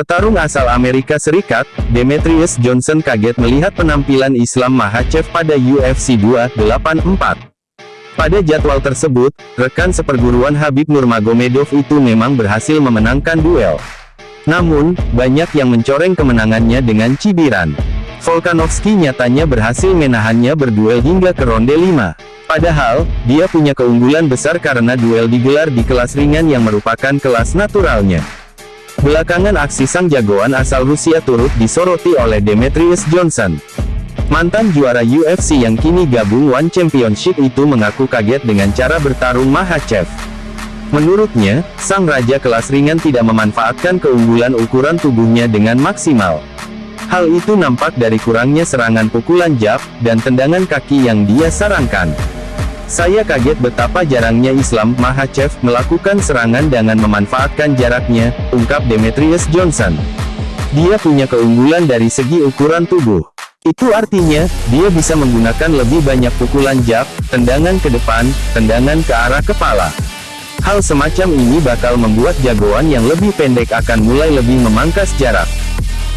Petarung asal Amerika Serikat, Demetrius Johnson kaget melihat penampilan Islam Makhachev pada UFC 284. Pada jadwal tersebut, rekan seperguruan Habib Nurmagomedov itu memang berhasil memenangkan duel. Namun, banyak yang mencoreng kemenangannya dengan cibiran. Volkanovski nyatanya berhasil menahannya berduel hingga ke ronde 5. Padahal, dia punya keunggulan besar karena duel digelar di kelas ringan yang merupakan kelas naturalnya. Belakangan aksi sang jagoan asal Rusia turut disoroti oleh Demetrius Johnson. Mantan juara UFC yang kini gabung One Championship itu mengaku kaget dengan cara bertarung Makhachev. Menurutnya, sang raja kelas ringan tidak memanfaatkan keunggulan ukuran tubuhnya dengan maksimal. Hal itu nampak dari kurangnya serangan pukulan jab, dan tendangan kaki yang dia sarankan. Saya kaget betapa jarangnya Islam Makhachev melakukan serangan dengan memanfaatkan jaraknya, ungkap Demetrius Johnson. Dia punya keunggulan dari segi ukuran tubuh. Itu artinya, dia bisa menggunakan lebih banyak pukulan jab, tendangan ke depan, tendangan ke arah kepala. Hal semacam ini bakal membuat jagoan yang lebih pendek akan mulai lebih memangkas jarak.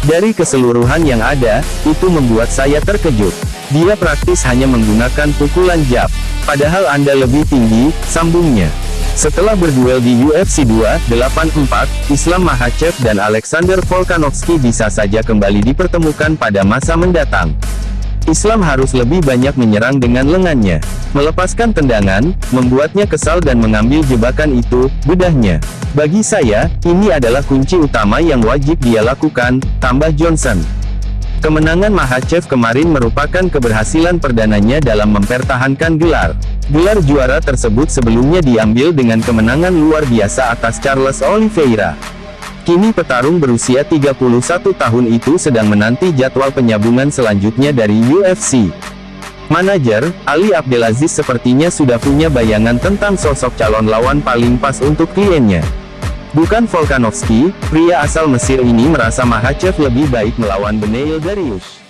Dari keseluruhan yang ada, itu membuat saya terkejut. Dia praktis hanya menggunakan pukulan jab. Padahal Anda lebih tinggi, sambungnya. Setelah berduel di UFC 284, Islam Makhachev dan Alexander Volkanovski bisa saja kembali dipertemukan pada masa mendatang. Islam harus lebih banyak menyerang dengan lengannya. Melepaskan tendangan, membuatnya kesal dan mengambil jebakan itu, bedahnya. Bagi saya, ini adalah kunci utama yang wajib dia lakukan, tambah Johnson. Kemenangan Makhachev kemarin merupakan keberhasilan perdananya dalam mempertahankan gelar. Gelar juara tersebut sebelumnya diambil dengan kemenangan luar biasa atas Charles Oliveira. Kini petarung berusia 31 tahun itu sedang menanti jadwal penyambungan selanjutnya dari UFC. Manajer, Ali Abdelaziz sepertinya sudah punya bayangan tentang sosok calon lawan paling pas untuk kliennya. Bukan Volkanovski, pria asal Mesir ini merasa Makhachev lebih baik melawan Beneil Dariush.